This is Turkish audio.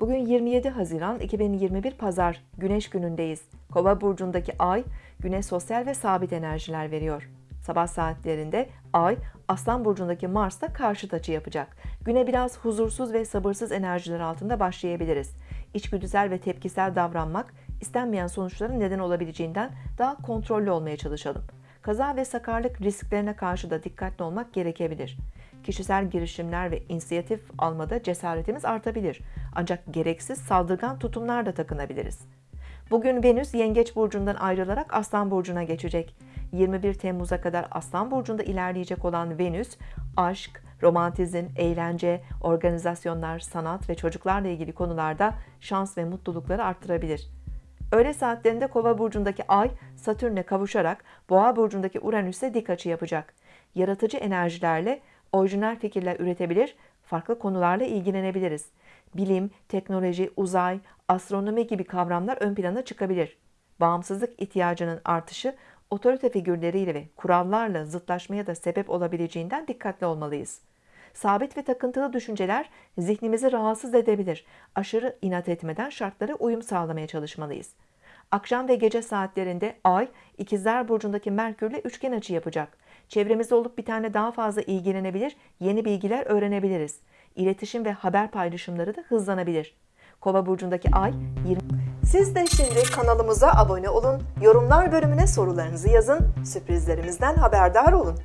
Bugün 27 Haziran 2021 Pazar Güneş günündeyiz. Kova burcundaki ay güne sosyal ve sabit enerjiler veriyor. Sabah saatlerinde ay Aslan burcundaki Mars'ta karşıt açı yapacak. Güne biraz huzursuz ve sabırsız enerjiler altında başlayabiliriz. İçgüdüsel ve tepkisel davranmak istenmeyen sonuçların neden olabileceğinden daha kontrollü olmaya çalışalım. Kaza ve sakarlık risklerine karşı da dikkatli olmak gerekebilir. Kişisel girişimler ve inisiyatif almada cesaretimiz artabilir. Ancak gereksiz saldırgan tutumlar da takınabiliriz. Bugün Venüs Yengeç burcundan ayrılarak Aslan burcuna geçecek. 21 Temmuz'a kadar Aslan burcunda ilerleyecek olan Venüs, aşk, romantizm, eğlence, organizasyonlar, sanat ve çocuklarla ilgili konularda şans ve mutlulukları arttırabilir. Öğle saatlerinde Kova burcundaki Ay Satürn'e kavuşarak Boğa burcundaki Uranüs'e dik açı yapacak. Yaratıcı enerjilerle orijinal fikirler üretebilir, farklı konularla ilgilenebiliriz. Bilim, teknoloji, uzay, astronomi gibi kavramlar ön plana çıkabilir. Bağımsızlık ihtiyacının artışı otorite figürleriyle ve kurallarla zıtlaşmaya da sebep olabileceğinden dikkatli olmalıyız. Sabit ve takıntılı düşünceler zihnimizi rahatsız edebilir. Aşırı inat etmeden şartlara uyum sağlamaya çalışmalıyız. Akşam ve gece saatlerinde Ay, İkizler Burcu'ndaki Merkür'le üçgen açı yapacak. Çevremizde olup bir tane daha fazla ilgilenebilir, yeni bilgiler öğrenebiliriz. İletişim ve haber paylaşımları da hızlanabilir. Kova burcundaki Ay 20 Siz de şimdi kanalımıza abone olun, yorumlar bölümüne sorularınızı yazın, sürprizlerimizden haberdar olun.